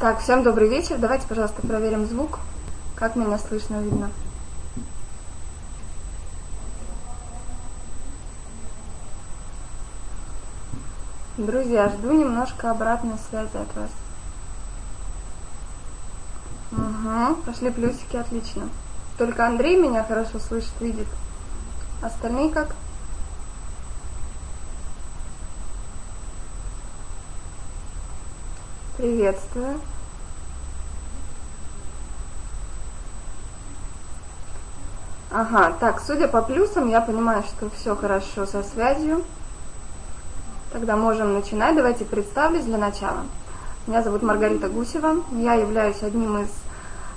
Так, всем добрый вечер. Давайте, пожалуйста, проверим звук. Как меня слышно, видно. Друзья, жду немножко обратной связи от вас. Угу, пошли плюсики, отлично. Только Андрей меня хорошо слышит, видит. Остальные как? Приветствую. Ага, так, судя по плюсам, я понимаю, что все хорошо со связью. Тогда можем начинать. Давайте представлюсь для начала. Меня зовут Маргарита Гусева. Я являюсь одним из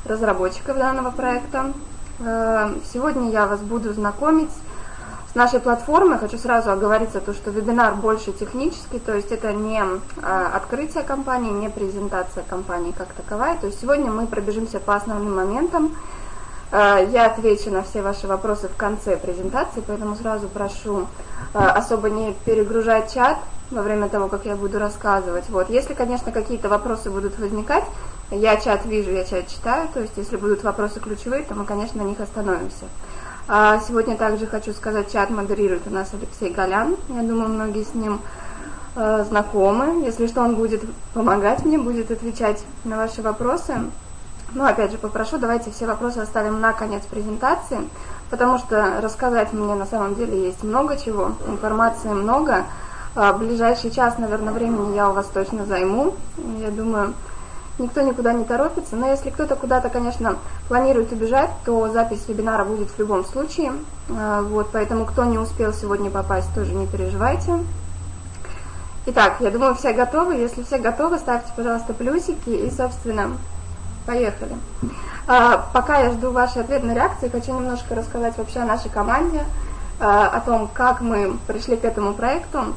разработчиков данного проекта. Э, сегодня я вас буду знакомить с нашей платформой. Хочу сразу оговориться, то, что вебинар больше технический, то есть это не э, открытие компании, не презентация компании как таковая. То есть сегодня мы пробежимся по основным моментам. Э, я отвечу на все ваши вопросы в конце презентации, поэтому сразу прошу особо не перегружать чат во время того, как я буду рассказывать. Вот. Если, конечно, какие-то вопросы будут возникать, я чат вижу, я чат читаю, то есть если будут вопросы ключевые, то мы, конечно, на них остановимся. А сегодня также хочу сказать, чат модерирует у нас Алексей Голян. Я думаю, многие с ним знакомы. Если что, он будет помогать мне, будет отвечать на ваши вопросы. Ну, опять же, попрошу, давайте все вопросы оставим на конец презентации, потому что рассказать мне на самом деле есть много чего, информации много. А, ближайший час, наверное, времени я у вас точно займу. Я думаю, никто никуда не торопится. Но если кто-то куда-то, конечно, планирует убежать, то запись вебинара будет в любом случае. А, вот, поэтому кто не успел сегодня попасть, тоже не переживайте. Итак, я думаю, все готовы. Если все готовы, ставьте, пожалуйста, плюсики и, собственно, поехали. А, пока я жду вашей ответной реакции, хочу немножко рассказать вообще о нашей команде, о том, как мы пришли к этому проекту.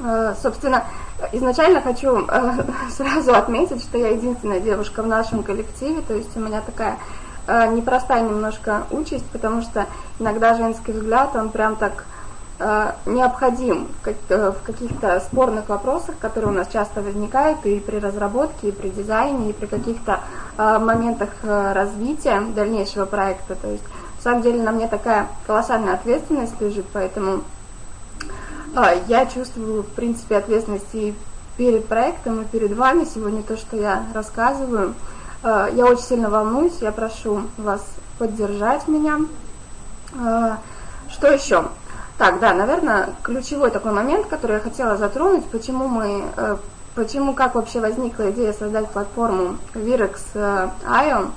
Э, собственно, изначально хочу э, сразу отметить, что я единственная девушка в нашем коллективе, то есть у меня такая э, непростая немножко участь, потому что иногда женский взгляд, он прям так необходим в каких-то спорных вопросах, которые у нас часто возникают и при разработке, и при дизайне, и при каких-то моментах развития дальнейшего проекта. То есть, на самом деле, на мне такая колоссальная ответственность лежит, поэтому я чувствую, в принципе, ответственность и перед проектом, и перед вами. Сегодня то, что я рассказываю. Я очень сильно волнуюсь, я прошу вас поддержать меня. Что еще? Так, да, наверное, ключевой такой момент, который я хотела затронуть, почему мы, э, почему, как вообще возникла идея создать платформу Virex.io.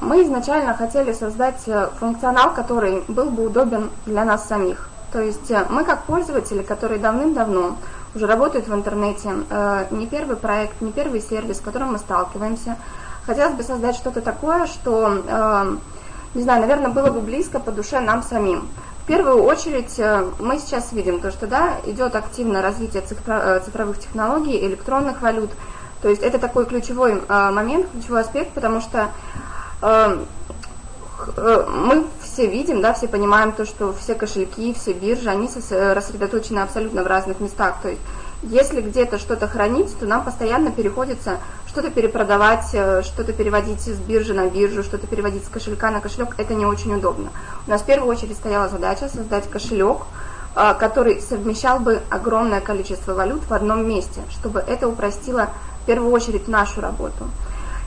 Мы изначально хотели создать э, функционал, который был бы удобен для нас самих. То есть э, мы как пользователи, которые давным-давно уже работают в интернете, э, не первый проект, не первый сервис, с которым мы сталкиваемся, хотелось бы создать что-то такое, что, э, не знаю, наверное, было бы близко по душе нам самим. В первую очередь мы сейчас видим то, что да, идет активное развитие цифровых технологий, электронных валют. То есть это такой ключевой момент, ключевой аспект, потому что мы все видим, да, все понимаем то, что все кошельки, все биржи, они рассредоточены абсолютно в разных местах. То есть, если где-то что-то хранить, то нам постоянно переходится что-то перепродавать, э, что-то переводить с биржи на биржу, что-то переводить с кошелька на кошелек. Это не очень удобно. У нас в первую очередь стояла задача создать кошелек, э, который совмещал бы огромное количество валют в одном месте, чтобы это упростило в первую очередь нашу работу.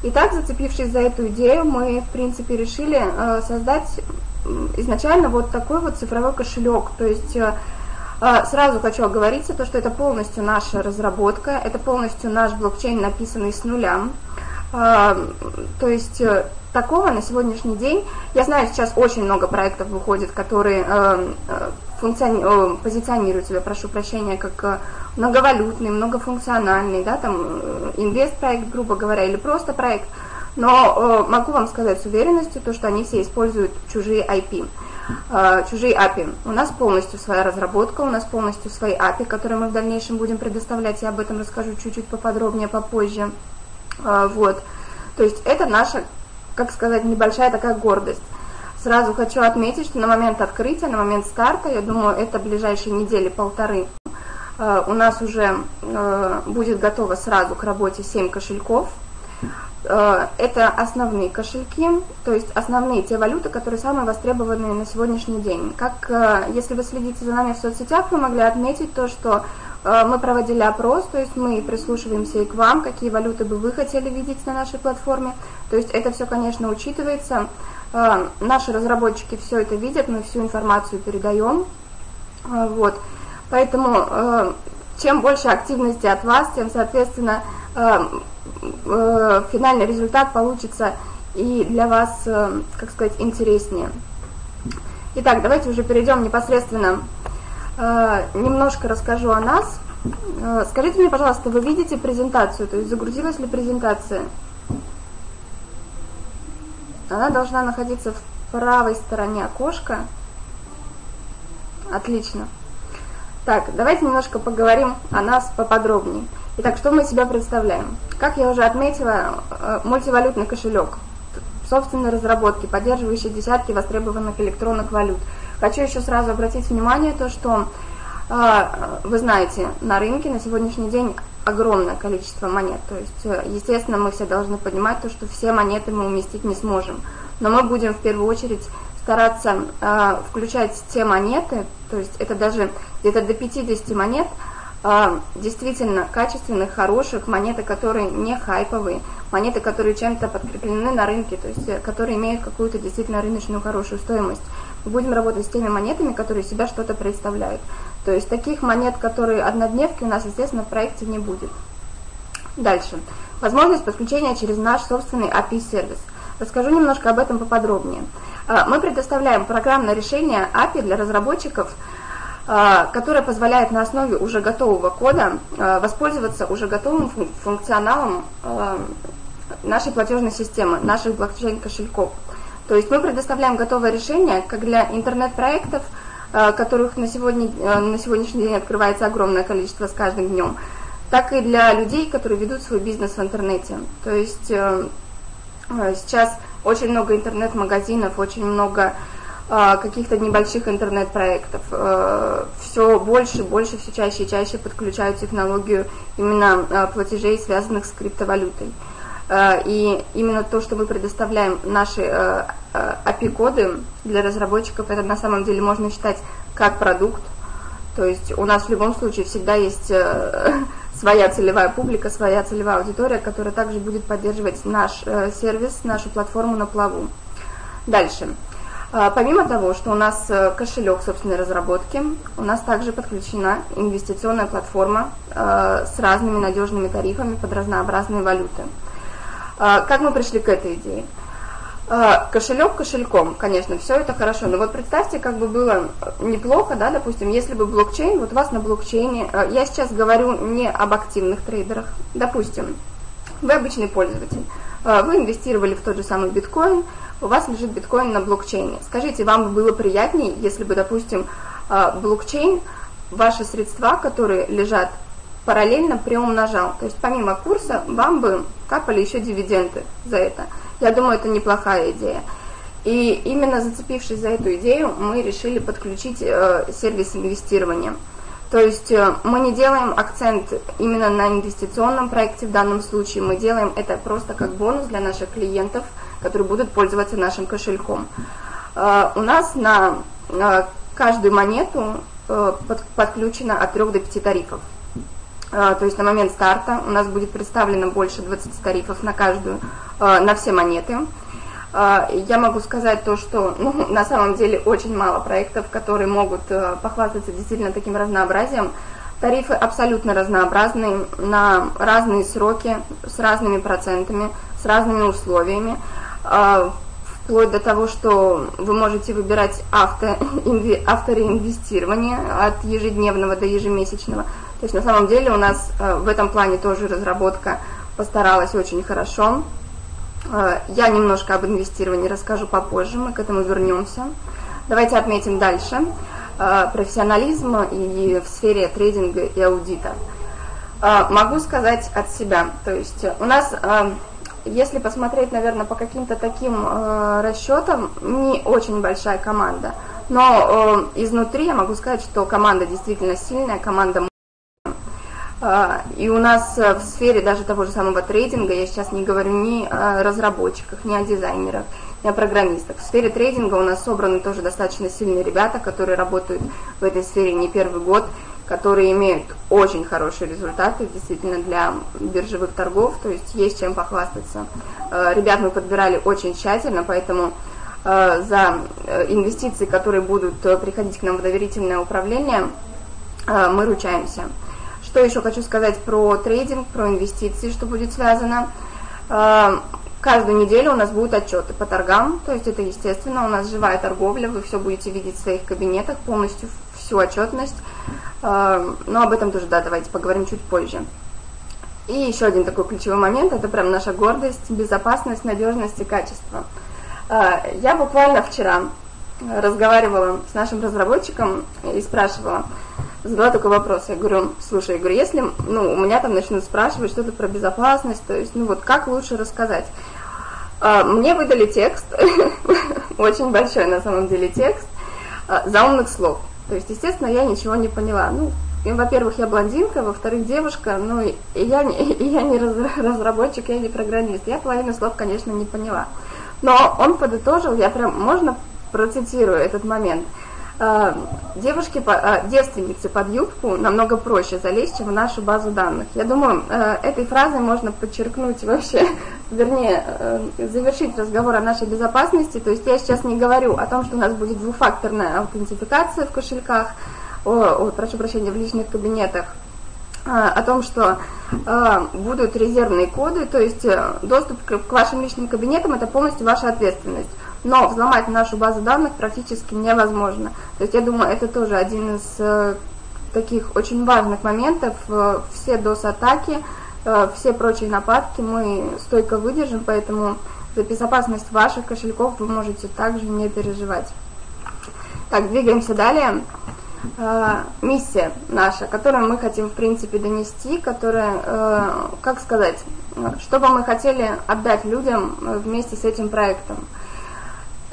Итак, зацепившись за эту идею, мы, в принципе, решили э, создать изначально вот такой вот цифровой кошелек. То есть сразу хочу оговориться, то, что это полностью наша разработка, это полностью наш блокчейн, написанный с нуля. То есть такого на сегодняшний день, я знаю, сейчас очень много проектов выходит, которые функциони... позиционируют себя, прошу прощения, как многовалютный, многофункциональный, да, там инвест-проект, грубо говоря, или просто проект, но э, могу вам сказать с уверенностью, то, что они все используют чужие IP, э, чужие API. У нас полностью своя разработка, у нас полностью свои API, которые мы в дальнейшем будем предоставлять, я об этом расскажу чуть-чуть поподробнее попозже. Э, вот. То есть это наша, как сказать, небольшая такая гордость. Сразу хочу отметить, что на момент открытия, на момент старта, я думаю, это ближайшие недели полторы, у нас уже будет готово сразу к работе 7 кошельков. Это основные кошельки, то есть основные те валюты, которые самые востребованные на сегодняшний день. Как если вы следите за нами в соцсетях, вы могли отметить то, что мы проводили опрос, то есть мы прислушиваемся и к вам, какие валюты бы вы хотели видеть на нашей платформе. То есть это все, конечно, учитывается. Наши разработчики все это видят, мы всю информацию передаем. Вот. Поэтому чем больше активности от вас, тем, соответственно, финальный результат получится и для вас, как сказать, интереснее. Итак, давайте уже перейдем непосредственно Э, немножко расскажу о нас. Э, скажите мне, пожалуйста, вы видите презентацию, то есть загрузилась ли презентация? Она должна находиться в правой стороне окошка. Отлично. Так, давайте немножко поговорим о нас поподробнее. Итак, что мы себя представляем? Как я уже отметила, э, мультивалютный кошелек собственной разработки, поддерживающий десятки востребованных электронных валют – Хочу еще сразу обратить внимание, то, что а, вы знаете, на рынке на сегодняшний день огромное количество монет. То есть, э, естественно, мы все должны понимать то, что все монеты мы уместить не сможем. Но мы будем в первую очередь стараться э, включать те монеты, то есть это даже где-то до 50 монет, э, действительно качественных, хороших, монеты, которые не хайповые, монеты, которые чем-то подкреплены на рынке, то есть которые имеют какую-то действительно рыночную хорошую стоимость будем работать с теми монетами, которые себя что-то представляют. То есть таких монет, которые однодневки, у нас, естественно, в проекте не будет. Дальше. Возможность подключения через наш собственный API-сервис. Расскажу немножко об этом поподробнее. А, мы предоставляем программное решение API для разработчиков, а, которое позволяет на основе уже готового кода а, воспользоваться уже готовым функционалом нашей платежной системы, наших блокчейн-кошельков. То есть мы предоставляем готовое решение как для интернет-проектов, которых на, сегодня, на сегодняшний день открывается огромное количество с каждым днем, так и для людей, которые ведут свой бизнес в интернете. То есть э, сейчас очень много интернет-магазинов, очень много каких-то небольших интернет-проектов. Все больше, больше, все чаще и чаще подключают технологию именно платежей, связанных с криптовалютой. И именно то, что мы предоставляем наши API-коды для разработчиков, это на самом деле можно считать как продукт. То есть у нас в любом случае всегда есть своя целевая публика, своя целевая аудитория, которая также будет поддерживать наш сервис, нашу платформу на плаву. Дальше. Помимо того, что у нас кошелек собственной разработки, у нас также подключена инвестиционная платформа с разными надежными тарифами под разнообразные валюты. А, как мы пришли к этой идее? А, кошелек кошельком, конечно, все это хорошо, но вот представьте, как бы было неплохо, да, допустим, если бы блокчейн, вот у вас на блокчейне, а, я сейчас говорю не об активных трейдерах, допустим, вы обычный пользователь, вы инвестировали в тот же самый биткоин, у вас лежит биткоин на блокчейне. Скажите, вам было приятнее, если бы, допустим, блокчейн, ваши средства, которые лежат параллельно приумножал. То есть помимо курса вам бы капали еще дивиденды за это. Я думаю, это неплохая идея. И именно зацепившись за эту идею, мы решили подключить э, сервис инвестирования. То есть э, мы не делаем акцент именно на инвестиционном проекте в данном случае, мы делаем это просто как бонус для наших клиентов, которые будут пользоваться нашим кошельком. Э, у нас на э, каждую монету э, под, подключено от 3 до 5 тарифов. А, то есть на момент старта у нас будет представлено больше 20 тарифов на каждую, а, на все монеты. А, я могу сказать то, что ну, на самом деле очень мало проектов, которые могут похвастаться действительно таким разнообразием. Тарифы абсолютно разнообразные, на разные сроки, с разными процентами, с разными условиями вплоть до того, что вы можете выбирать авто, инве, автореинвестирование от ежедневного до ежемесячного. То есть на самом деле у нас э, в этом плане тоже разработка постаралась очень хорошо. Э, я немножко об инвестировании расскажу попозже, мы к этому вернемся. Давайте отметим дальше э, профессионализм и в сфере трейдинга и аудита. Могу сказать от себя, то есть у нас, если посмотреть, наверное, по каким-то таким расчетам, не очень большая команда, но изнутри я могу сказать, что команда действительно сильная, команда и у нас в сфере даже того же самого трейдинга, я сейчас не говорю ни о разработчиках, ни о дизайнерах, ни о программистах. В сфере трейдинга у нас собраны тоже достаточно сильные ребята, которые работают в этой сфере не первый год, которые имеют очень хорошие результаты действительно для биржевых торгов, то есть есть чем похвастаться. А, ребят мы подбирали очень тщательно, поэтому а, за э, инвестиции, которые будут э, приходить к нам в доверительное управление, мы ручаемся. Что еще хочу сказать про трейдинг, про инвестиции, что будет связано. А, каждую неделю у нас будут отчеты по торгам, то есть это естественно, у нас живая торговля, вы все будете видеть в своих кабинетах, полностью всю отчетность. А, но об этом тоже, да, давайте поговорим чуть позже. И еще один такой ключевой момент, это прям наша гордость, безопасность, надежность и качество. А, я буквально вчера разговаривала с нашим разработчиком и спрашивала, задала такой вопрос. Я говорю, слушай, я говорю, если ну, у меня там начнут спрашивать что-то про безопасность, то есть, ну вот как лучше рассказать? А, мне выдали текст, очень большой на самом деле текст, а, заумных слов. То есть, естественно, я ничего не поняла. Ну, во-первых, я блондинка, во-вторых, девушка, ну, и я не, я не разработчик, я не программист. Я половину слов, конечно, не поняла. Но он подытожил, я прям, можно процитирую этот момент – девушки, э, девственницы под юбку намного проще залезть, чем в нашу базу данных. Я думаю, э, этой фразой можно подчеркнуть вообще, вернее, завершить разговор о нашей безопасности. То есть я сейчас не говорю о том, что у нас будет двухфакторная аутентификация в кошельках, о, о, прошу прощения, в личных кабинетах, о том, что будут резервные коды, то есть доступ к вашим личным кабинетам – это полностью ваша ответственность но взломать нашу базу данных практически невозможно. То есть я думаю, это тоже один из э, таких очень важных моментов. Э, все DOS-атаки, э, все прочие нападки мы стойко выдержим, поэтому за безопасность ваших кошельков вы можете также не переживать. Так, двигаемся далее. Миссия наша, которую мы хотим, в принципе, донести, которая, как сказать, что бы мы хотели отдать людям вместе с этим проектом –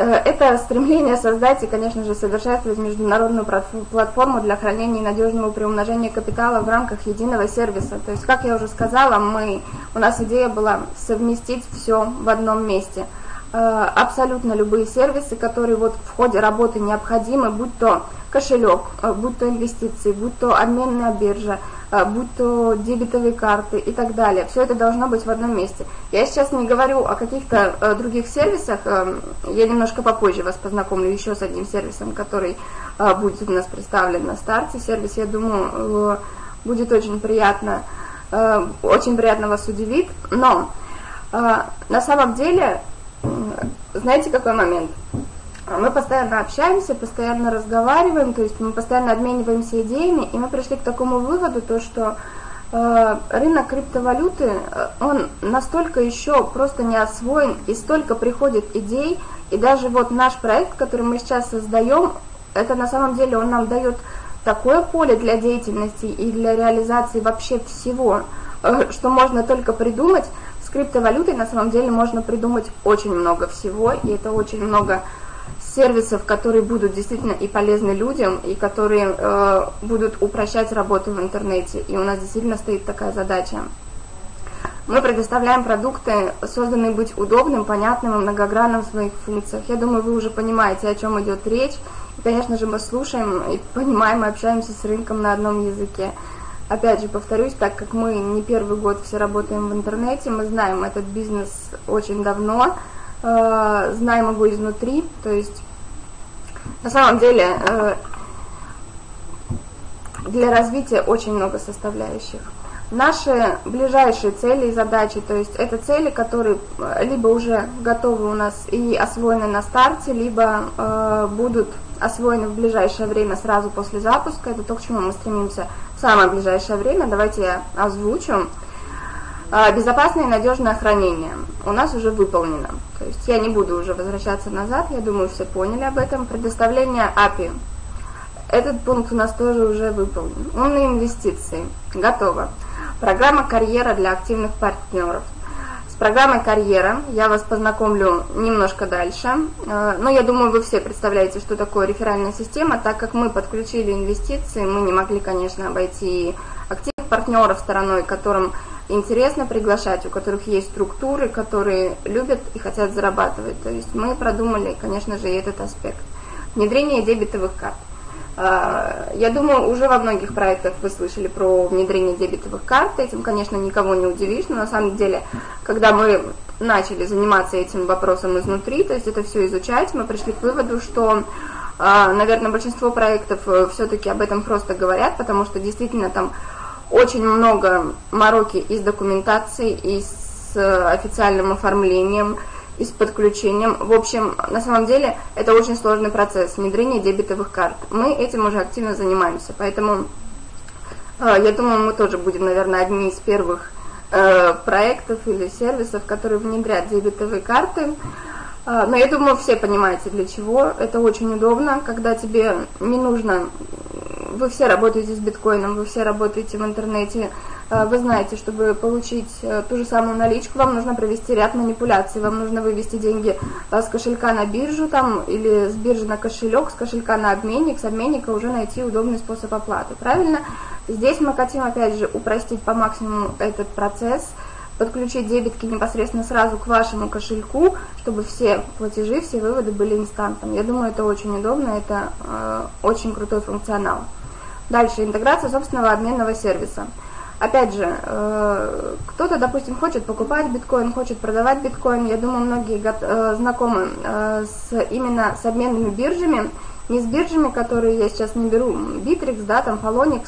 это стремление создать и, конечно же, совершенствовать международную платформу для хранения и надежного приумножения капитала в рамках единого сервиса. То есть, как я уже сказала, мы, у нас идея была совместить все в одном месте. Э, абсолютно любые сервисы, которые вот в ходе работы необходимы, будь то кошелек, э, будь то инвестиции, будь то обменная биржа, а, будь то дебетовые карты и так далее. Все это должно быть в одном месте. Я сейчас не говорю о каких-то э, других сервисах, э, я немножко попозже вас познакомлю еще с одним сервисом, который э, будет у нас представлен на старте. Сервис, я думаю, будет очень приятно, очень приятно вас удивит, но на самом деле, знаете, какой момент? мы постоянно общаемся, постоянно разговариваем, то есть мы постоянно обмениваемся идеями, и мы пришли к такому выводу, то что э, рынок криптовалюты, э, он настолько еще просто не освоен, и столько приходит идей, и даже вот наш проект, который мы сейчас создаем, это на самом деле он нам дает такое поле для деятельности и для реализации вообще всего, э, что можно только придумать. Криптовалютой на самом деле можно придумать очень много всего, и это очень много сервисов, которые будут действительно и полезны людям, и которые э, будут упрощать работу в интернете. И у нас действительно стоит такая задача. Мы предоставляем продукты, созданные быть удобным, понятным и многогранным в своих функциях. Я думаю, вы уже понимаете, о чем идет речь. И, конечно же, мы слушаем и понимаем, и общаемся с рынком на одном языке. Опять же, повторюсь, так как мы не первый год все работаем в интернете, мы знаем этот бизнес очень давно, э, знаем его изнутри, то есть на самом деле э, для развития очень много составляющих. Наши ближайшие цели и задачи, то есть это цели, которые э, либо уже готовы у нас и освоены на старте, либо э, будут освоены в ближайшее время сразу после запуска. Это то, к чему мы стремимся в самое ближайшее время. Давайте я озвучу. А, безопасное и надежное хранение у нас уже выполнено. То есть я не буду уже возвращаться назад, я думаю, все поняли об этом. Предоставление API. Этот пункт у нас тоже уже выполнен. Умные инвестиции. Готово. Программа карьера для активных партнеров. С программой карьера я вас познакомлю немножко дальше. А, но я думаю, вы все представляете, что такое реферальная система. Так как мы подключили инвестиции, мы не могли, конечно, обойти активных партнеров стороной, которым интересно приглашать, у которых есть структуры, которые любят и хотят зарабатывать. То есть мы продумали, конечно же, и этот аспект. Внедрение дебетовых карт. А, я думаю, уже во многих проектах вы слышали про внедрение дебетовых карт. Этим, конечно, никого не удивишь, но на самом деле, когда мы начали заниматься этим вопросом изнутри, то есть это все изучать, мы пришли к выводу, что, а, наверное, большинство проектов э, все-таки об этом просто говорят, потому что действительно там очень много мороки и с документацией, и с э, официальным оформлением, и с подключением. В общем, на самом деле это очень сложный процесс внедрения дебетовых карт. Мы этим уже активно занимаемся, поэтому э, я думаю, мы тоже будем, наверное, одни из первых э, проектов или сервисов, которые внедрят дебетовые карты. Но я думаю, все понимаете, для чего. Это очень удобно, когда тебе не нужно вы все работаете с биткоином, вы все работаете в интернете, э, вы знаете, чтобы получить э, ту же самую наличку, вам нужно провести ряд манипуляций, вам нужно вывести деньги э, с кошелька на биржу там, или с биржи на кошелек, с кошелька на обменник, с обменника уже найти удобный способ оплаты, правильно? Здесь мы хотим, опять же, упростить по максимуму этот процесс, подключить дебетки непосредственно сразу к вашему кошельку, чтобы все платежи, все выводы были инстантом. Я думаю, это очень удобно, это э, очень крутой функционал. Дальше, интеграция собственного обменного сервиса. Опять же, э, кто-то, допустим, хочет покупать биткоин, хочет продавать биткоин. Я думаю, многие э, знакомы э, с, именно с обменными биржами. Не с биржами, которые я сейчас не беру, Bittrex, да, там Polonix,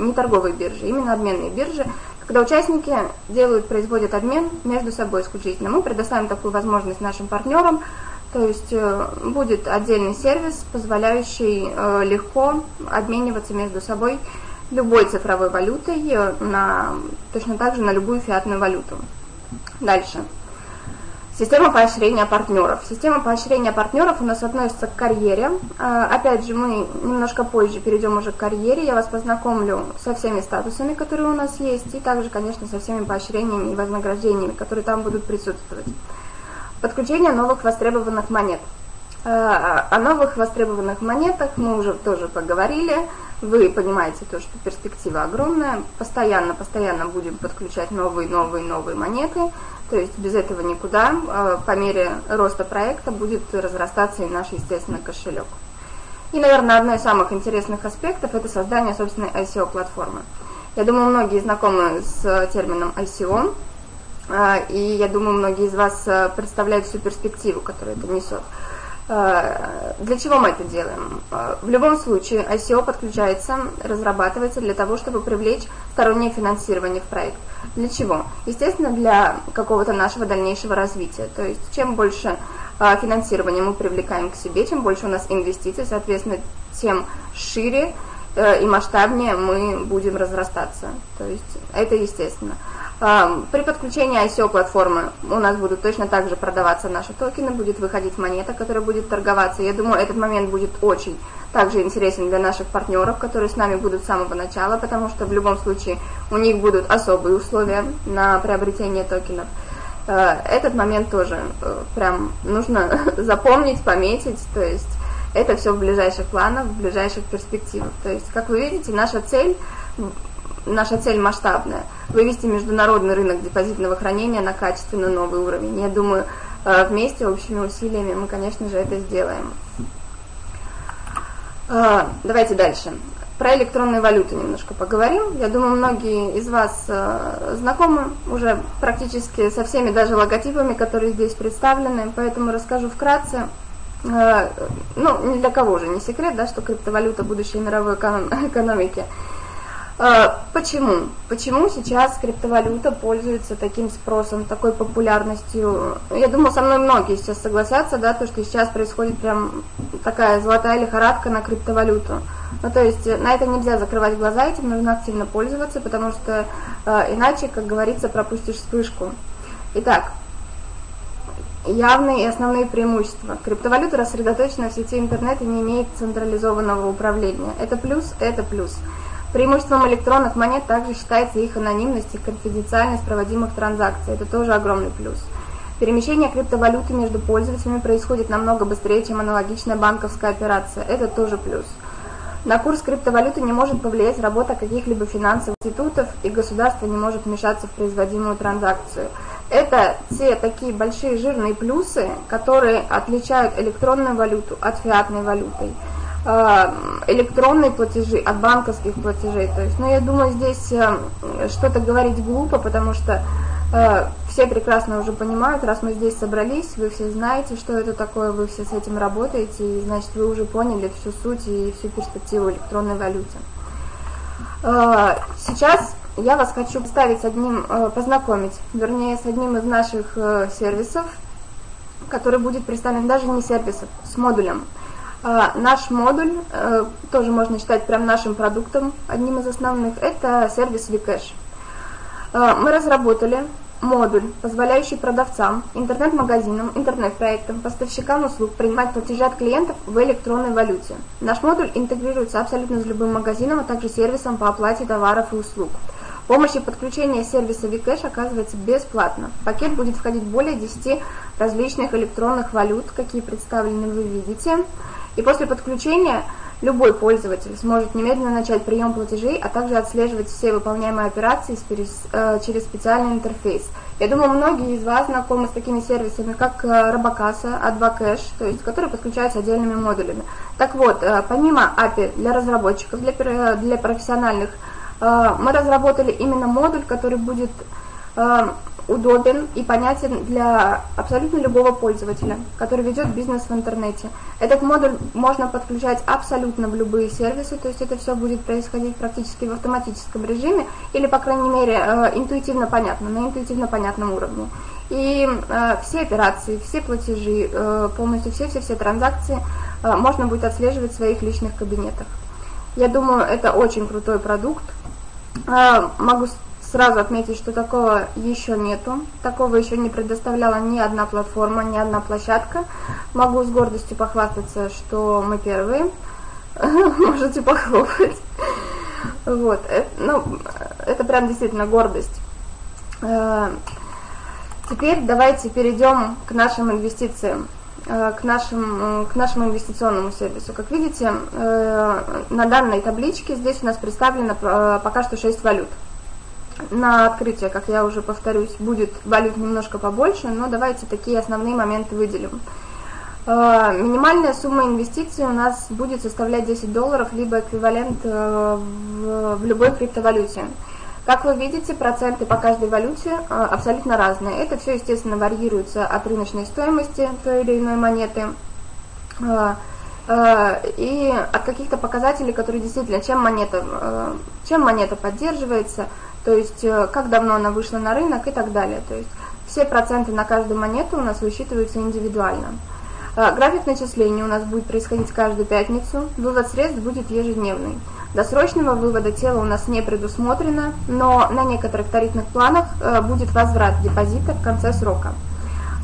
не торговые биржи, именно обменные биржи, когда участники делают, производят обмен между собой исключительно. Мы предоставим такую возможность нашим партнерам то есть э, будет отдельный сервис, позволяющий э, легко обмениваться между собой любой цифровой валютой, э, на, точно так же на любую фиатную валюту. Дальше. Система поощрения партнеров. Система поощрения партнеров у нас относится к карьере. Опять же, мы немножко позже перейдем уже к карьере. Я вас познакомлю со всеми статусами, которые у нас есть, и также, конечно, со всеми поощрениями и вознаграждениями, которые там будут присутствовать. Подключение новых востребованных монет. Э, о новых востребованных монетах мы уже тоже поговорили. Вы понимаете то, что перспектива огромная. Постоянно, постоянно будем подключать новые, новые, новые монеты. То есть без этого никуда. Э, по мере роста проекта будет разрастаться и наш, естественно, кошелек. И, наверное, одно из самых интересных аспектов – это создание собственной ICO-платформы. Я думаю, многие знакомы с термином ICO. А, и я думаю, многие из вас э, представляют всю перспективу, которую это несет. А, для чего мы это делаем? А, в любом случае, ICO подключается, разрабатывается для того, чтобы привлечь стороннее финансирование в проект. Для чего? Естественно, для какого-то нашего дальнейшего развития. То есть, чем больше финансирования мы привлекаем к себе, чем больше у нас инвестиций, соответственно, тем шире э, и масштабнее мы будем разрастаться. То есть, это естественно. При подключении ICO платформы у нас будут точно так же продаваться наши токены, будет выходить монета, которая будет торговаться. Я думаю, этот момент будет очень также интересен для наших партнеров, которые с нами будут с самого начала, потому что в любом случае у них будут особые условия на приобретение токенов. Э, этот момент тоже э, прям нужно запомнить, пометить, то есть это все в ближайших планах, в ближайших перспективах. То есть, как вы видите, наша цель наша цель масштабная – вывести международный рынок депозитного хранения на качественно новый уровень. Я думаю, э, вместе, общими усилиями мы, конечно же, это сделаем. Э, давайте дальше. Про электронные валюты немножко поговорим. Я думаю, многие из вас э, знакомы уже практически со всеми даже логотипами, которые здесь представлены, поэтому расскажу вкратце. Ну, ни для кого же не секрет, да, что криптовалюта – будущее мировой экономики – почему? Почему сейчас криптовалюта пользуется таким спросом, такой популярностью? Я думаю, со мной многие сейчас согласятся, да, то, что сейчас происходит прям такая золотая лихорадка на криптовалюту. Ну, то есть на это нельзя закрывать глаза, этим нужно активно пользоваться, потому что э, иначе, как говорится, пропустишь вспышку. Итак, явные и основные преимущества. Криптовалюта рассредоточена в сети интернет и не имеет централизованного управления. Это плюс, это плюс. Преимуществом электронных монет также считается их анонимность и конфиденциальность проводимых транзакций. Это тоже огромный плюс. Перемещение криптовалюты между пользователями происходит намного быстрее, чем аналогичная банковская операция. Это тоже плюс. На курс криптовалюты не может повлиять работа каких-либо финансовых институтов, и государство не может вмешаться в производимую транзакцию. Это те такие большие жирные плюсы, которые отличают электронную валюту от фиатной валюты. Э, электронные платежи от банковских платежей. То есть, ну, я думаю, здесь э, что-то говорить глупо, потому что э, все прекрасно уже понимают, раз мы здесь собрались, вы все знаете, что это такое, вы все с этим работаете, и значит, вы уже поняли всю суть и всю перспективу электронной валюты. Сейчас я вас хочу представить с одним, познакомить, вернее, с одним из наших сервисов, который будет представлен даже не сервисов, с модулем – наш модуль, э, тоже можно считать прям нашим продуктом, одним из основных, это сервис Vcash. А, мы разработали модуль, позволяющий продавцам, интернет-магазинам, интернет-проектам, поставщикам услуг принимать платежи от клиентов в электронной валюте. Наш модуль интегрируется абсолютно с любым магазином, а также сервисом по оплате товаров и услуг. Помощь и подключение сервиса Vcash оказывается бесплатно. Пакет будет входить более 10 различных электронных валют, какие представлены вы видите. И после подключения любой пользователь сможет немедленно начать прием платежей, а также отслеживать все выполняемые операции э, через специальный интерфейс. Я думаю, многие из вас знакомы с такими сервисами, как э, Робокасса, Advocash, то есть, которые подключаются отдельными модулями. Так вот, э, помимо API для разработчиков, для, для профессиональных, мы разработали именно модуль, который будет удобен и понятен для абсолютно любого пользователя, который ведет бизнес в интернете. Этот модуль можно подключать абсолютно в любые сервисы, то есть это все будет происходить практически в автоматическом режиме или, по крайней мере, э, интуитивно понятно, на интуитивно понятном уровне. И э, все операции, все платежи, э, полностью все-все-все транзакции можно будет отслеживать в своих личных кабинетах. Я думаю, это очень крутой продукт. Могу сразу отметить, что такого еще нету. Такого еще не предоставляла ни одна платформа, ни одна площадка. Могу с гордостью похвастаться, что мы первые. Можете похлопать. Вот. Это, ну, это прям действительно гордость. Э, теперь давайте перейдем к нашим инвестициям э, к, нашим, к нашему инвестиционному сервису. Как видите, э, на данной табличке здесь у нас представлено пока что 6 валют на открытие, как я уже повторюсь, будет валют немножко побольше, но давайте такие основные моменты выделим. Э, минимальная сумма инвестиций у нас будет составлять 10 долларов, либо эквивалент э, в любой криптовалюте. Как вы видите, проценты по каждой валюте э, абсолютно разные. Это все, естественно, варьируется от рыночной стоимости той или иной монеты и от каких-то показателей, которые действительно, чем монета, чем монета поддерживается, то есть э, как давно она вышла на рынок и так далее. То есть все проценты на каждую монету у нас высчитываются индивидуально. Э, график начисления у нас будет происходить каждую пятницу, вывод средств будет ежедневный. Досрочного вывода тела у нас не предусмотрено, но на некоторых тарифных планах э, будет возврат депозита в конце срока.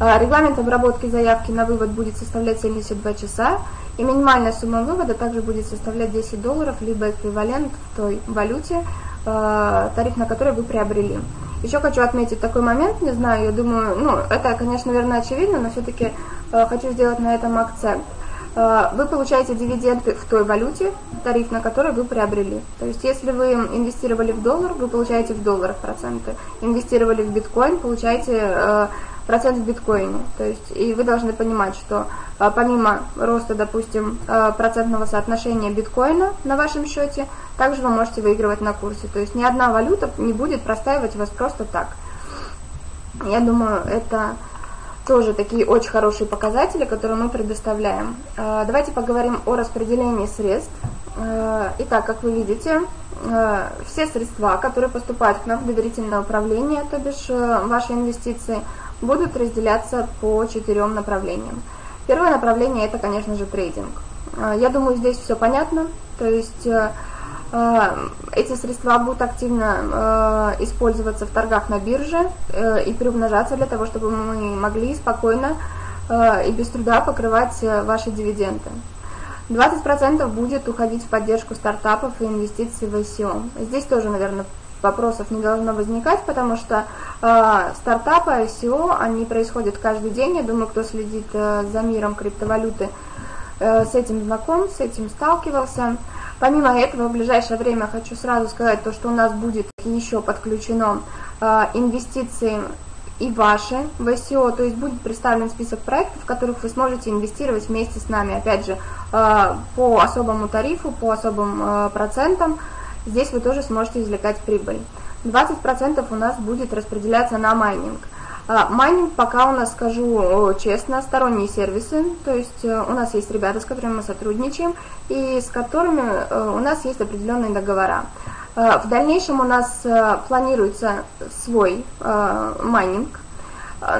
Регламент обработки заявки на вывод будет составлять 72 часа, и минимальная сумма вывода также будет составлять 10 долларов, либо эквивалент в той валюте, тариф на который вы приобрели. Еще хочу отметить такой момент, не знаю, я думаю, ну, это, конечно, наверное, очевидно, но все-таки э, хочу сделать на этом акцент. Э, вы получаете дивиденды в той валюте, тариф на который вы приобрели. То есть, если вы инвестировали в доллар, вы получаете в долларах проценты. Инвестировали в биткоин, получаете э, процент в биткоине. То есть, и вы должны понимать, что э, помимо роста, допустим, э, процентного соотношения биткоина на вашем счете, также вы можете выигрывать на курсе. То есть, ни одна валюта не будет простаивать вас просто так. Я думаю, это тоже такие очень хорошие показатели, которые мы предоставляем. Э, давайте поговорим о распределении средств. Э, итак, как вы видите, э, все средства, которые поступают к нам в доверительное управление, то бишь ваши инвестиции, будут разделяться по четырем направлениям. Первое направление это, конечно же, трейдинг. Я думаю, здесь все понятно. То есть Э, эти средства будут активно э, использоваться в торгах на бирже э, и приумножаться для того, чтобы мы могли спокойно и без труда покрывать ваши дивиденды. 20% будет уходить в поддержку стартапов и инвестиций в ICO. Здесь тоже, наверное, вопросов не должно возникать, потому что э, стартапы, ICO, они происходят каждый день. Я думаю, кто следит э, за миром криптовалюты, э, с этим знаком, с этим сталкивался. Помимо этого, в ближайшее время хочу сразу сказать то, что у нас будет еще подключено э, инвестиции и ваши в ICO, то есть будет представлен список проектов, в которых вы сможете инвестировать вместе с нами, опять же, э, по особому тарифу, по особым э, процентам, здесь вы тоже сможете извлекать прибыль. 20% у нас будет распределяться на майнинг. А, майнинг пока у нас, скажу честно, сторонние сервисы, то есть э, у нас есть ребята, с которыми мы сотрудничаем и с которыми э, у нас есть определенные договора. Э, в дальнейшем у нас планируется свой майнинг,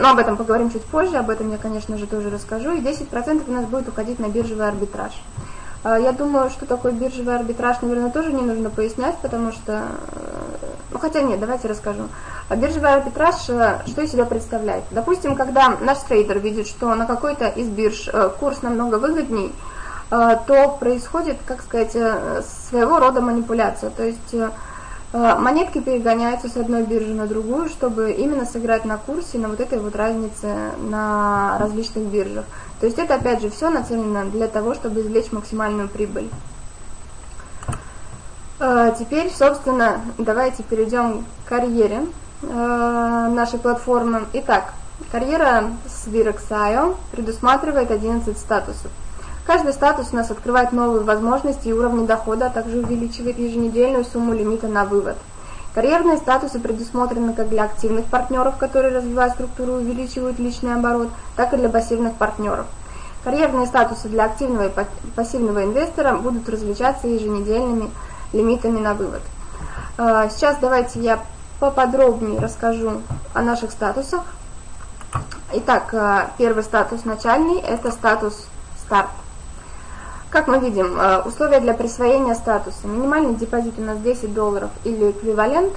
но об этом поговорим чуть позже, об этом я, конечно же, тоже расскажу, и 10% у нас будет уходить на биржевый арбитраж. Я думаю, что такое биржевый арбитраж, наверное, тоже не нужно пояснять, потому что... Ну, хотя нет, давайте расскажу. А биржевый арбитраж, э, что из себя представляет? Допустим, когда наш трейдер видит, что на какой-то из бирж э, курс намного выгодней, э, то происходит, как сказать, своего рода манипуляция. То есть монетки перегоняются с одной биржи на другую, чтобы именно сыграть на курсе, на вот этой вот разнице на различных биржах. То есть это, опять же, все нацелено для того, чтобы извлечь максимальную прибыль. Теперь, собственно, давайте перейдем к карьере. Э, нашей платформы. Итак, карьера с Virexio предусматривает 11 статусов. Каждый статус у нас открывает новые возможности и уровни дохода, а также увеличивает еженедельную сумму лимита на вывод. Карьерные статусы предусмотрены как для активных партнеров, которые, развивая структуру, увеличивают личный оборот, так и для пассивных партнеров. Карьерные статусы для активного и пассивного инвестора будут различаться еженедельными лимитами на вывод. Э, сейчас давайте я поподробнее расскажу о наших статусах. Итак, э, первый статус начальный – это статус старт. Как мы видим, э, условия для присвоения статуса. Минимальный депозит у нас 10 долларов или эквивалент.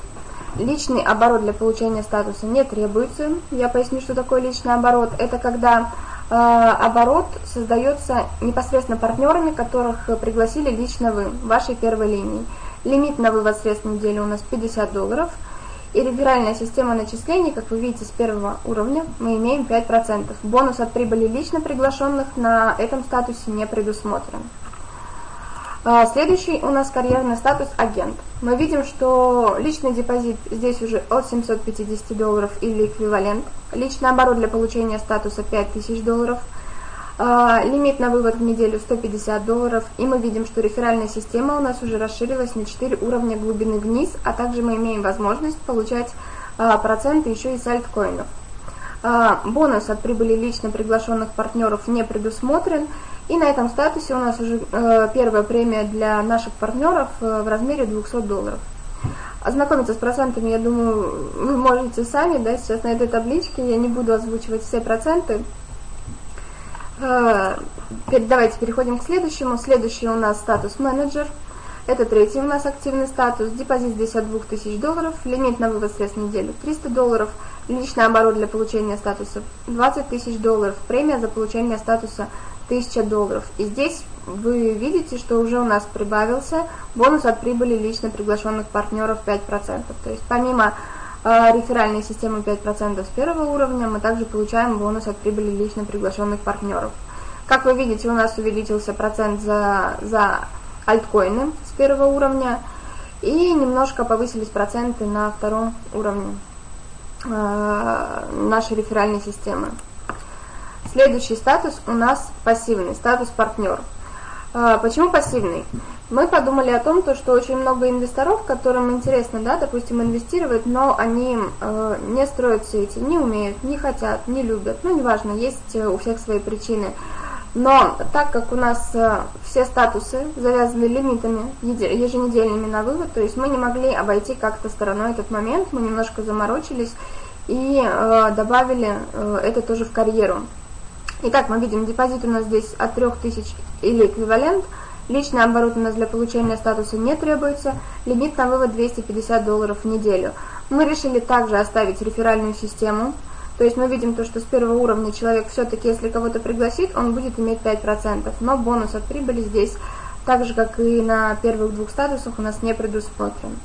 Личный оборот для получения статуса не требуется. Я поясню, что такое личный оборот. Это когда э, оборот создается непосредственно партнерами, которых пригласили лично вы, вашей первой линии. Лимит на вывод средств в неделю у нас 50 долларов – и реферальная система начислений, как вы видите, с первого уровня мы имеем 5%. Бонус от прибыли лично приглашенных на этом статусе не предусмотрен. А, следующий у нас карьерный статус агент. Мы видим, что личный депозит здесь уже от 750 долларов или эквивалент. Личный оборот для получения статуса 5000 долларов – лимит на вывод в неделю 150 долларов. И мы видим, что реферальная система у нас уже расширилась на 4 уровня глубины вниз, а также мы имеем возможность получать а, проценты еще и с альткоинов. А, бонус от прибыли лично приглашенных партнеров не предусмотрен. И на этом статусе у нас уже э, первая премия для наших партнеров э, в размере 200 долларов. Ознакомиться с процентами, я думаю, вы можете сами, да, сейчас на этой табличке я не буду озвучивать все проценты, давайте переходим к следующему. Следующий у нас статус менеджер. Это третий у нас активный статус. Депозит здесь от 2000 долларов. Лимит на вывод средств в неделю 300 долларов. Личный оборот для получения статуса 20 тысяч долларов. Премия за получение статуса 1000 долларов. И здесь вы видите, что уже у нас прибавился бонус от прибыли лично приглашенных партнеров 5%. То есть помимо а, реферальной системы 5% с первого уровня, мы также получаем бонус от прибыли лично приглашенных партнеров. Как вы видите, у нас увеличился процент за, за альткоины с первого уровня, и немножко повысились проценты на втором уровне э, нашей реферальной системы. Следующий статус у нас пассивный, статус партнер. Э, почему пассивный? мы подумали о том, то, что очень много инвесторов, которым интересно, да, допустим, инвестировать, но они э, не строят сети, не умеют, не хотят, не любят, ну, неважно, есть э, у всех свои причины. Но так как у нас э, все статусы завязаны лимитами еженедельными на вывод, то есть мы не могли обойти как-то стороной этот момент, мы немножко заморочились и э, добавили э, это тоже в карьеру. Итак, мы видим, депозит у нас здесь от 3000 или эквивалент – Личный оборот у нас для получения статуса не требуется, лимит на вывод 250 долларов в неделю. Мы решили также оставить реферальную систему, то есть мы видим то, что с первого уровня человек все-таки, если кого-то пригласит, он будет иметь 5%, но бонус от прибыли здесь, так же как и на первых двух статусах, у нас не предусмотрен.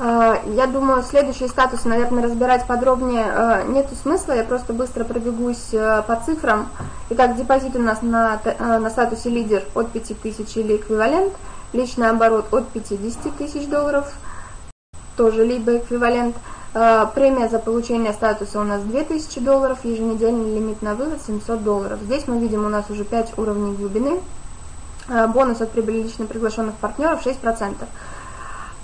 Я думаю, следующие статусы, наверное, разбирать подробнее нету смысла, я просто быстро пробегусь по цифрам. Итак, депозит у нас на, на статусе лидер от 5000 или эквивалент, личный оборот от 50 тысяч долларов, тоже либо эквивалент – Э, премия за получение статуса у нас 2000 долларов, еженедельный лимит на вывод 700 долларов. Здесь мы видим у нас уже 5 уровней глубины. Э, бонус от прибыли лично приглашенных партнеров 6%.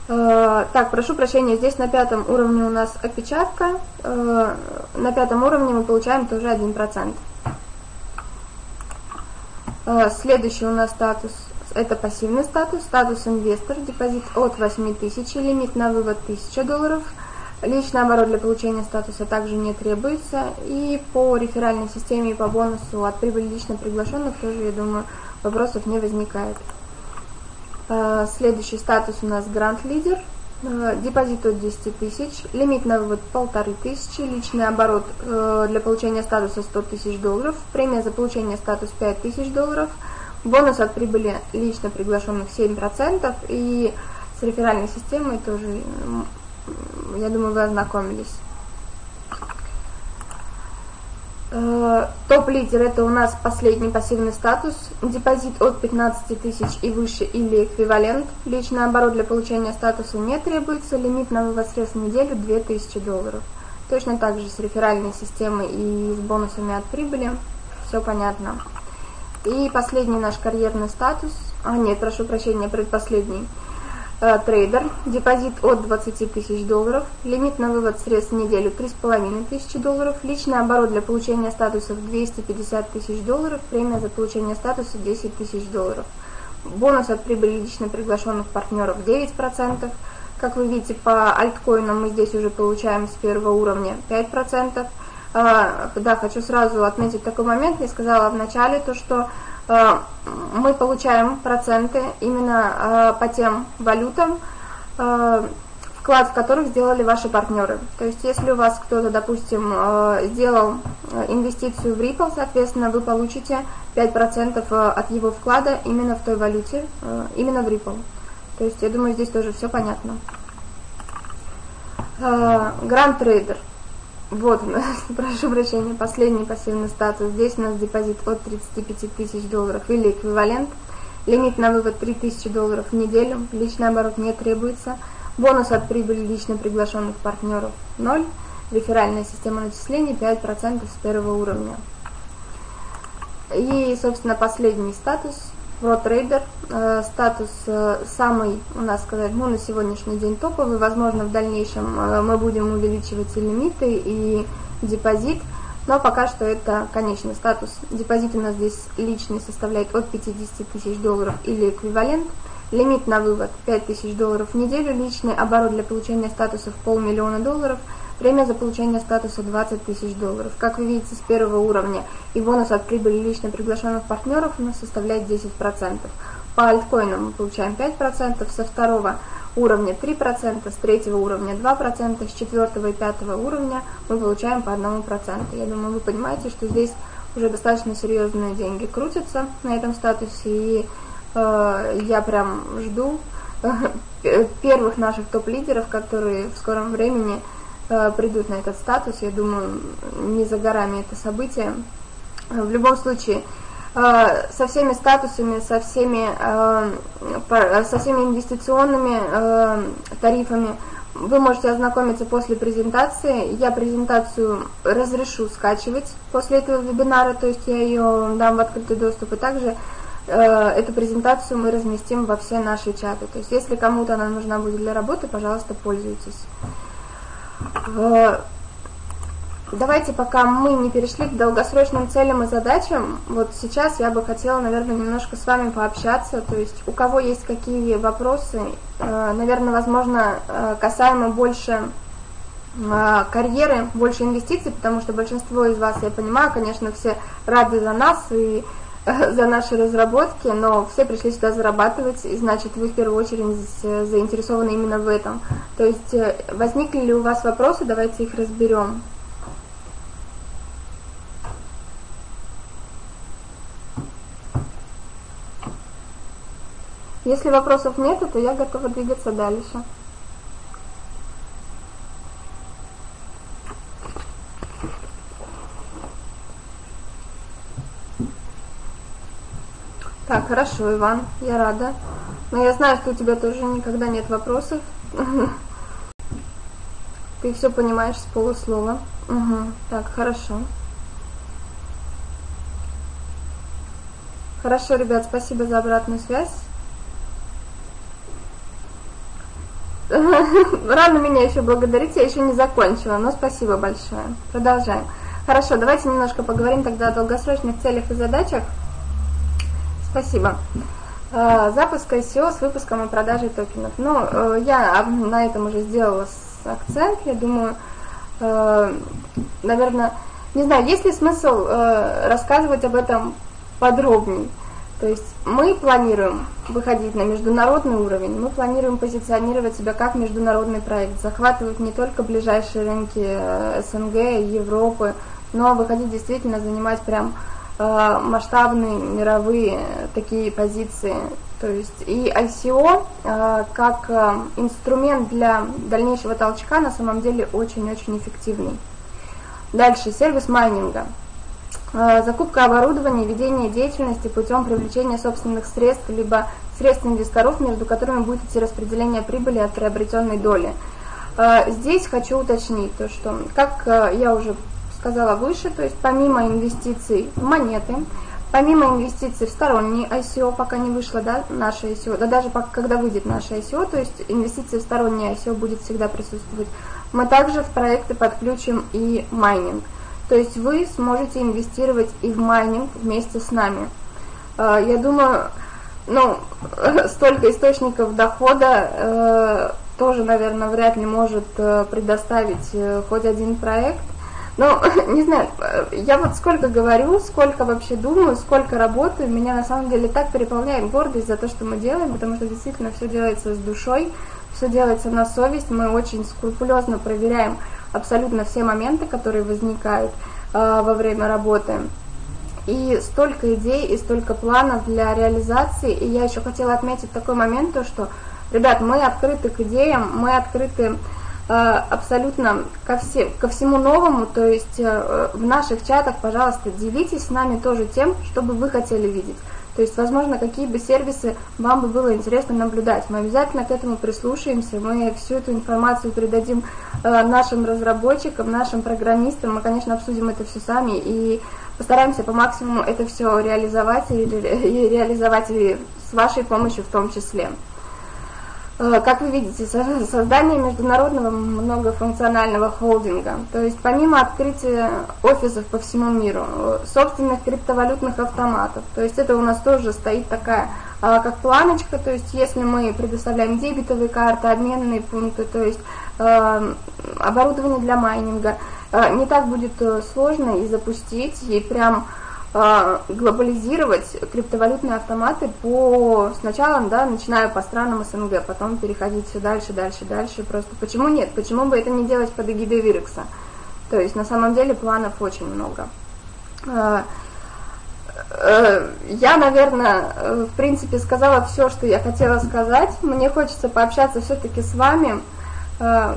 Э, так, прошу прощения, здесь на пятом уровне у нас опечатка. На пятом уровне мы получаем тоже 1%. Следующий у нас статус это пассивный статус, статус инвестор, депозит от 8000, лимит на вывод 1000 долларов – Личный оборот для получения статуса также не требуется. И по реферальной системе и по бонусу от прибыли лично приглашенных тоже, я думаю, вопросов не возникает. Э, следующий статус у нас грант лидер. Э, депозит от 10 тысяч, лимит на вывод полторы тысячи, личный оборот э, для получения статуса 100 тысяч долларов, премия за получение статуса 5 тысяч долларов, бонус от прибыли лично приглашенных 7% и с реферальной системой тоже я думаю, вы ознакомились. Э, топ-лидер это у нас последний пассивный статус, депозит от 15 тысяч и выше или эквивалент, личный оборот для получения статуса не требуется, лимит на вывод средств в неделю 2000 долларов. Точно так же с реферальной системой и с бонусами от прибыли, все понятно. И последний наш карьерный статус, а нет, прошу прощения, предпоследний – трейдер, депозит от 20 тысяч долларов, лимит на вывод средств в неделю 3,5 тысячи долларов, личный оборот для получения статусов 250 тысяч долларов, премия за получение статуса 10 тысяч долларов. Бонус от прибыли лично приглашенных партнеров 9%. Как вы видите, по альткоинам мы здесь уже получаем с первого уровня 5%. А, да, хочу сразу отметить такой момент, я сказала в начале, то что Э, мы получаем проценты именно э, по тем валютам, э, вклад в которых сделали ваши партнеры. То есть, если у вас кто-то, допустим, сделал инвестицию в Ripple, соответственно, вы получите 5% от его вклада именно в той валюте, именно в Ripple. То есть, я думаю, здесь тоже все понятно. Гранд трейдер. Вот, прошу прощения, последний пассивный статус. Здесь у нас депозит от 35 тысяч долларов или эквивалент. Лимит на вывод 3 тысячи долларов в неделю. Личный оборот не требуется. Бонус от прибыли лично приглашенных партнеров 0. Реферальная система начислений 5% с первого уровня. И, собственно, последний статус ProTrader. Э, статус э, самый, у нас сказать, ну, на сегодняшний день топовый. Возможно, в дальнейшем э, мы будем увеличивать и лимиты, и депозит. Но пока что это конечный статус. Депозит у нас здесь личный составляет от 50 тысяч долларов или эквивалент. Лимит на вывод 5 тысяч долларов в неделю. Личный оборот для получения статусов полмиллиона долларов – Премия за получение статуса 20 тысяч долларов. Как вы видите, с первого уровня и бонус от прибыли лично приглашенных партнеров у нас составляет 10%. По альткоинам мы получаем 5%, со второго уровня 3%, с третьего уровня 2%, с четвертого и пятого уровня мы получаем по 1%. Я думаю, вы понимаете, что здесь уже достаточно серьезные деньги крутятся на этом статусе, и э, я прям жду э, первых наших топ-лидеров, которые в скором времени придут на этот статус. Я думаю, не за горами это событие. Э, в любом случае, э, со всеми статусами, со всеми, со всеми инвестиционными тарифами вы можете ознакомиться после презентации. Я презентацию разрешу скачивать после этого вебинара, то есть я ее дам в открытый доступ. И также эту презентацию мы разместим во все наши чаты. То есть если кому-то она нужна будет для работы, пожалуйста, пользуйтесь. Э, давайте, пока мы не перешли к долгосрочным целям и задачам, вот сейчас я бы хотела, наверное, немножко с вами пообщаться. То есть у кого есть какие вопросы, э, наверное, возможно, э, касаемо больше карьеры, больше инвестиций, потому что большинство из вас, я понимаю, конечно, все рады за нас и за наши разработки, но все пришли сюда зарабатывать, и значит вы в первую очередь заинтересованы именно в этом. То есть э, возникли ли у вас вопросы, давайте их разберем. Если вопросов нет, то я готова двигаться дальше. Так, хорошо, Иван, я рада. Но я знаю, что у тебя тоже никогда нет вопросов. Ты все понимаешь с полуслова. Угу. Так, хорошо. Хорошо, ребят, спасибо за обратную связь. Рано меня еще благодарить, я еще не закончила, но спасибо большое. Продолжаем. Хорошо, давайте немножко поговорим тогда о долгосрочных целях и задачах. Спасибо. Э, запуск ICO с выпуском и продажей токенов. Ну, я на этом уже сделала акцент, я думаю, э, наверное, не знаю, есть ли смысл рассказывать об этом подробнее. То есть мы планируем выходить на международный уровень, мы планируем позиционировать себя как международный проект, захватывать не только ближайшие рынки СНГ, Европы, но выходить действительно занимать прям масштабные мировые такие позиции. То есть и ICO э, как э, инструмент для дальнейшего толчка на самом деле очень-очень эффективный. Дальше сервис майнинга. Э, закупка оборудования, ведение деятельности путем привлечения собственных средств, либо средств инвесторов, между которыми будет идти распределение прибыли от приобретенной доли. Э, здесь хочу уточнить то, что, как э, я уже сказала выше, то есть помимо инвестиций в монеты, помимо инвестиций в сторонние ICO, пока не вышло да, наше ICO, да даже пока, когда выйдет наше ICO, то есть инвестиции в сторонние ICO будет всегда присутствовать, мы также в проекты подключим и майнинг. То есть вы сможете инвестировать и в майнинг вместе с нами. Э, я думаю, ну, столько источников дохода э, тоже, наверное, вряд ли может э, предоставить хоть один проект. Но, не знаю, я вот сколько говорю, сколько вообще думаю, сколько работаю, меня на самом деле так переполняет гордость за то, что мы делаем, потому что действительно все делается с душой, все делается на совесть, мы очень скрупулезно проверяем абсолютно все моменты, которые возникают э, во время работы. И столько идей, и столько планов для реализации. И я еще хотела отметить такой момент, то что, ребят, мы открыты к идеям, мы открыты абсолютно ко, все, ко всему новому. То есть э, в наших чатах, пожалуйста, делитесь с нами тоже тем, что бы вы хотели видеть. То есть, возможно, какие бы сервисы вам бы было интересно наблюдать. Мы обязательно к этому прислушаемся, мы всю эту информацию передадим э, нашим разработчикам, нашим программистам. Мы, конечно, обсудим это все сами и постараемся по максимуму это все реализовать и реализовать и с вашей помощью в том числе. Э, как вы видите, создание международного многофункционального холдинга, то есть помимо открытия офисов по всему миру, э, собственных криптовалютных автоматов, то есть это у нас тоже стоит такая а, как планочка, то есть если мы предоставляем дебетовые карты, обменные пункты, то есть э, оборудование для майнинга, не так будет сложно и запустить, и прям глобализировать криптовалютные автоматы по сначала, да, начиная по странам СНГ, потом переходить все дальше, дальше, дальше. Просто почему нет? Почему бы это не делать под эгидой Вирекса? То есть на самом деле планов очень много. А, э, я, наверное, в принципе сказала все, что я хотела сказать. Мне хочется пообщаться все-таки с вами а,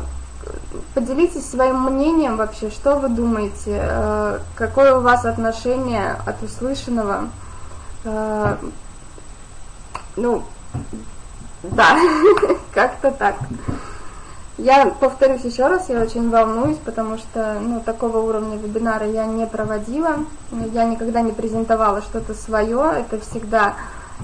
поделитесь своим мнением вообще, что вы думаете, э, какое у вас отношение от услышанного. Э, ну, да, как-то так. Я повторюсь еще раз, я очень волнуюсь, потому что ну, такого уровня вебинара я не проводила, я никогда не презентовала что-то свое, это всегда,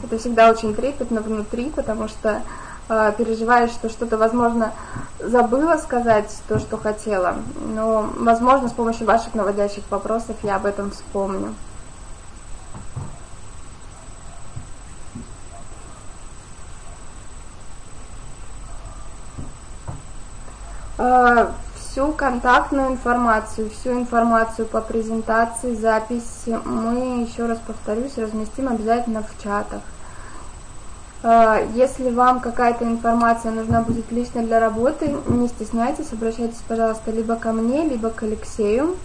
это всегда очень трепетно внутри, потому что э, переживаешь, что что-то, возможно, забыла сказать то, что хотела, но, возможно, с помощью ваших наводящих вопросов я об этом вспомню. всю контактную информацию, всю информацию по презентации, записи мы, еще раз повторюсь, разместим обязательно в чатах. А, если вам какая-то информация нужна будет лично для работы, не стесняйтесь, обращайтесь, пожалуйста, либо ко мне, либо к Алексею.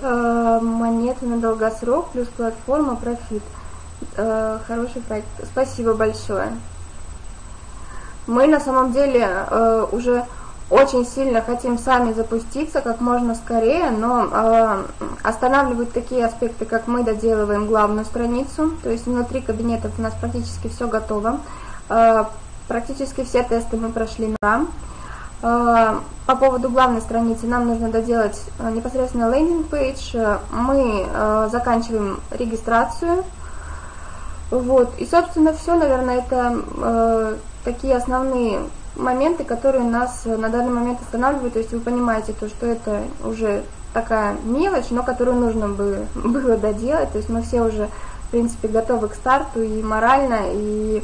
А, монеты на долгосрок плюс платформа Профит. А, хороший проект. Спасибо большое. Мы на самом деле уже очень сильно хотим сами запуститься как можно скорее, но э, останавливают такие аспекты, как мы доделываем главную страницу, то есть внутри кабинетов у нас практически все готово. Э, практически все тесты мы прошли на э, по поводу главной страницы нам нужно доделать непосредственно лендинг-пейдж. Мы э, заканчиваем регистрацию. Вот. И, собственно, все, наверное, это э, такие основные моменты, которые нас на данный момент останавливают. То есть вы понимаете, то, что это уже такая мелочь, но которую нужно бы, было доделать. То есть мы все уже, в принципе, готовы к старту и морально, и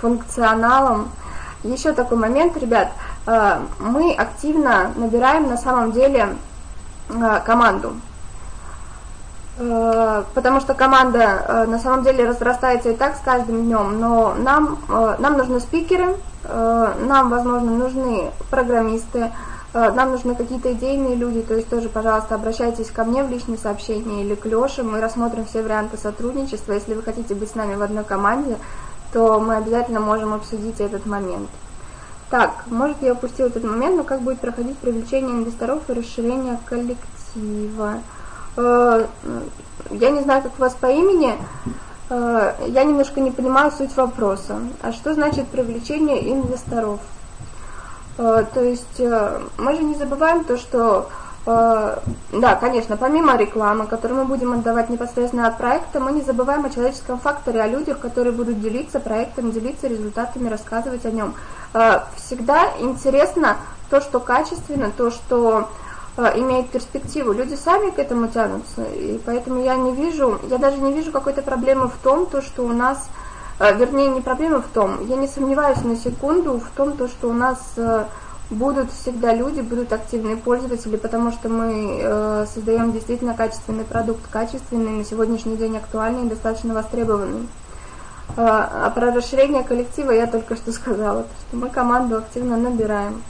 функционалом. Еще такой момент, ребят, э, мы активно набираем на самом деле э, команду. Э, потому что команда на самом деле разрастается и так с каждым днем, но нам, нам нужны спикеры, нам, возможно, нужны программисты, нам нужны какие-то идейные люди, то есть тоже, пожалуйста, обращайтесь ко мне в личные сообщения или к Леше, мы рассмотрим все варианты сотрудничества, если вы хотите быть с нами в одной команде, то мы обязательно можем обсудить этот момент. Так, может я упустил этот момент, но как будет проходить привлечение инвесторов и расширение коллектива? Э, я не знаю, как вас по имени, э, я немножко не понимаю суть вопроса. А что значит привлечение инвесторов? Э, то есть мы же не забываем то, что Э, да, конечно, помимо рекламы, которую мы будем отдавать непосредственно от проекта, мы не забываем о человеческом факторе, о людях, которые будут делиться проектом, делиться результатами, рассказывать о нем. Э, всегда интересно то, что качественно, то, что э, имеет перспективу. Люди сами к этому тянутся, и поэтому я не вижу, я даже не вижу какой-то проблемы в том, то, что у нас, вернее, не проблема в том, я не сомневаюсь на секунду в том, то, что у нас будут всегда люди, будут активные пользователи, потому что мы э, создаем действительно качественный продукт, качественный, на сегодняшний день актуальный и достаточно востребованный. Э, а про расширение коллектива я только что сказала, что мы команду активно набираем.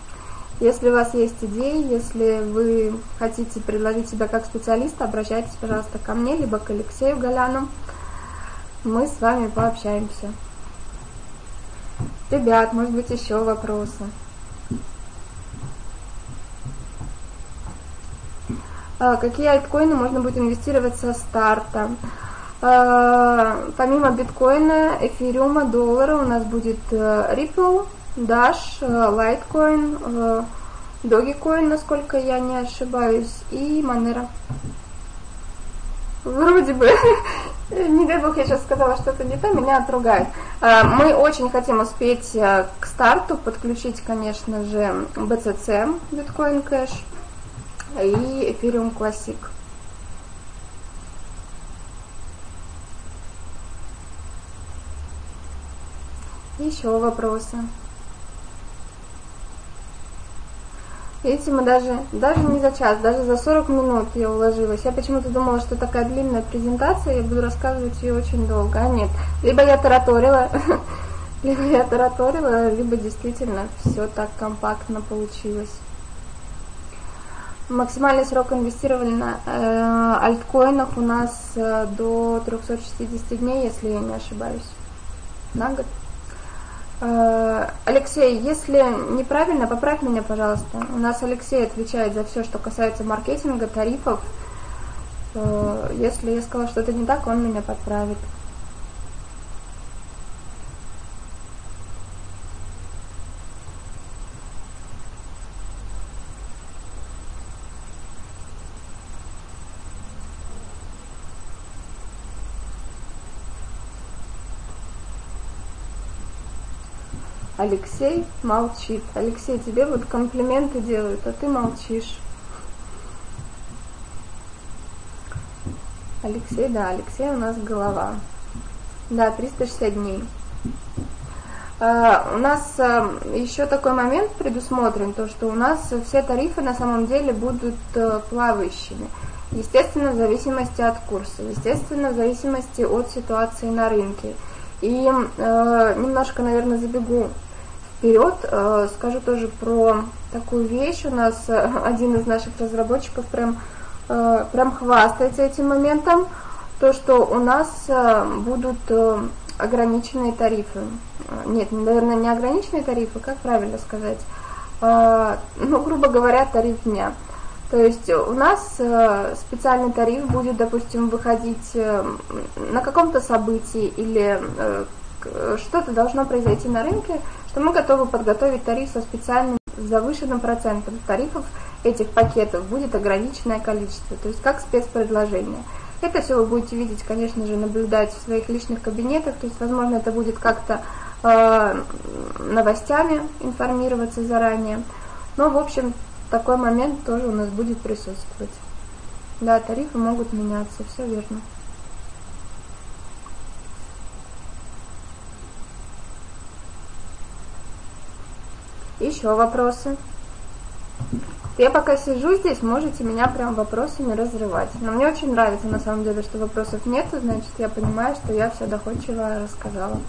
Если у вас есть идеи, если вы хотите предложить себя как специалиста, обращайтесь, пожалуйста, ко мне, либо к Алексею Голяну. Мы с вами пообщаемся. Ребят, может быть, еще вопросы? А, какие альткоины можно будет инвестировать со старта. А, помимо биткоина, эфириума, доллара у нас будет э, Ripple, Dash, э, Litecoin, э, Dogecoin, насколько я не ошибаюсь, и Monero. Вроде бы, не дай бог, я сейчас сказала что-то не то, меня отругают. А, мы очень хотим успеть к старту подключить, конечно же, BCC, Bitcoin Cash и Ethereum Classic. Еще вопросы? Видите, мы даже, даже не за час, даже за 40 минут я уложилась. Я почему-то думала, что такая длинная презентация, я буду рассказывать ее очень долго. А нет, либо я тараторила, либо я тараторила, либо действительно все так компактно получилось. Максимальный срок инвестирования на э, альткоинах у нас э, до 360 дней, если я не ошибаюсь, на год. Э, Алексей, если неправильно, поправь меня, пожалуйста. У нас Алексей отвечает за все, что касается маркетинга, тарифов. Э, если я сказала что-то не так, он меня подправит. Алексей молчит. Алексей, тебе вот комплименты делают, а ты молчишь. Алексей, да, Алексей у нас голова. Да, 360 дней. Uh, у нас uh, еще такой момент предусмотрен, то что у нас все тарифы на самом деле будут uh, плавающими. Естественно, в зависимости от курса, естественно, в зависимости от ситуации на рынке. И немножко, наверное, забегу вперед, э, скажу тоже про такую вещь. У нас э, один из наших разработчиков прям, э, прям хвастается этим моментом, то, что у нас будут ограниченные тарифы. Нет, наверное, не ограниченные тарифы, как правильно сказать. ну, грубо говоря, тариф дня. То есть у нас специальный тариф будет, допустим, выходить на каком-то событии или что-то должно произойти на рынке, что мы готовы подготовить тариф со специальным завышенным процентом. Тарифов этих пакетов будет ограниченное количество, то есть как спецпредложение. Это все вы будете видеть, конечно же, наблюдать в своих личных кабинетах, то есть, возможно, это будет как-то э, новостями информироваться заранее. Но, в общем, такой момент тоже у нас будет присутствовать. Да, тарифы могут меняться, все верно. Еще вопросы? Я пока сижу здесь, можете меня прям вопросами разрывать. Но мне очень нравится на самом деле, что вопросов нет, значит я понимаю, что я все доходчиво рассказала.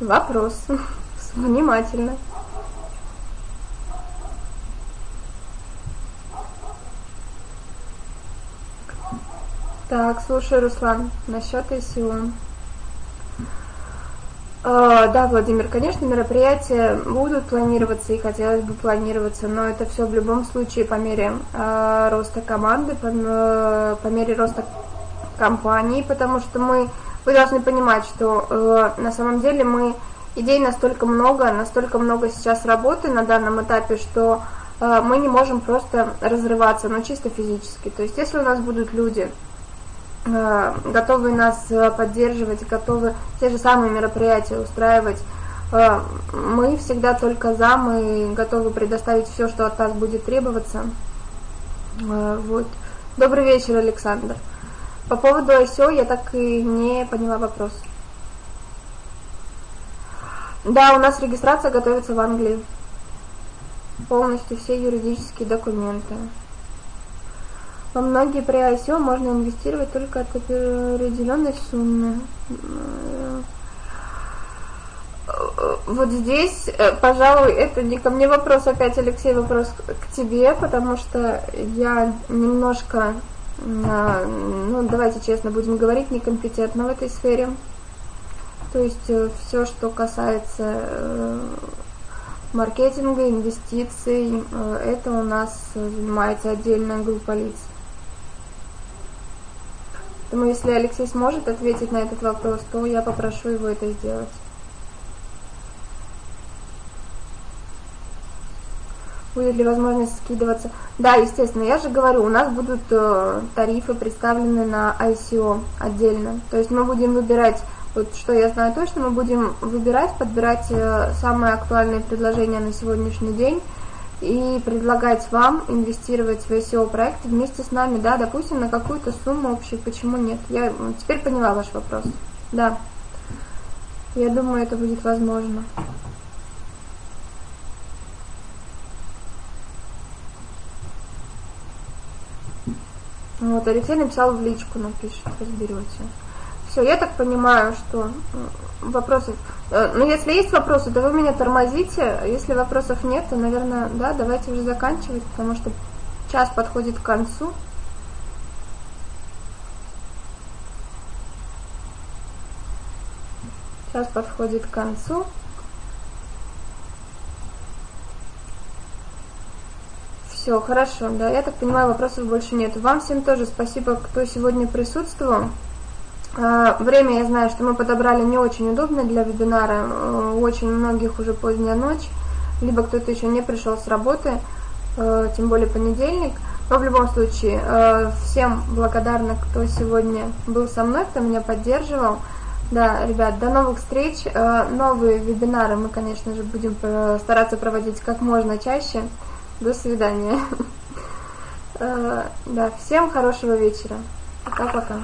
Вопрос. Внимательно. Так, слушай, Руслан, насчет ICO. А, да, Владимир, конечно, мероприятия будут планироваться и хотелось бы планироваться, но это все в любом случае по мере э, роста команды, по, э, по мере роста компании, потому что мы вы должны понимать, что э, на самом деле мы идей настолько много, настолько много сейчас работы на данном этапе, что э, мы не можем просто разрываться, но чисто физически. То есть, если у нас будут люди, э, готовые нас э, поддерживать, готовы те же самые мероприятия устраивать, мы всегда только за, мы готовы предоставить все, что от нас будет требоваться. Вот. Добрый вечер, Александр. По поводу ICO я так и не поняла вопрос. Да, у нас регистрация готовится в Англии. Полностью все юридические документы. Во многие при ICO можно инвестировать только от определенной суммы. Вот здесь, пожалуй, это не ко мне вопрос, опять, Алексей, вопрос к тебе, потому что я немножко ну, давайте честно будем говорить, некомпетентна в этой сфере. То есть э, все, что касается э, маркетинга, инвестиций, э, это у нас занимается отдельная группа лиц. Поэтому если Алексей сможет ответить на этот вопрос, то я попрошу его это сделать. будет ли возможность скидываться. Да, естественно, я же говорю, у нас будут тарифы представлены на ICO отдельно. То есть мы будем выбирать, вот что я знаю точно, мы будем выбирать, подбирать э, самые актуальные предложения на сегодняшний день и предлагать вам инвестировать в ICO проект вместе с нами, да, допустим, на какую-то сумму общую, почему нет? Я теперь поняла ваш вопрос. Да. Я думаю, это будет возможно. Вот, Алексей написал в личку, напишет, разберете. Все, я так понимаю, что вопросов... Э, ну, если есть вопросы, то вы меня тормозите. Если вопросов нет, то, наверное, да, давайте уже заканчивать, потому что час подходит к концу. Час подходит к концу. Все, хорошо, да, я так понимаю, вопросов больше нет. Вам всем тоже спасибо, кто сегодня присутствовал. А, время я знаю, что мы подобрали не очень удобно для вебинара, э, у очень многих уже поздняя ночь, либо кто-то еще не пришел с работы, э, тем более понедельник. Но в любом случае, э, всем благодарна, кто сегодня был со мной, кто меня поддерживал. Да, ребят, до новых встреч. Новые вебинары мы, конечно же, будем стараться проводить как можно чаще. До свидания. Э, да, всем хорошего вечера. Пока-пока.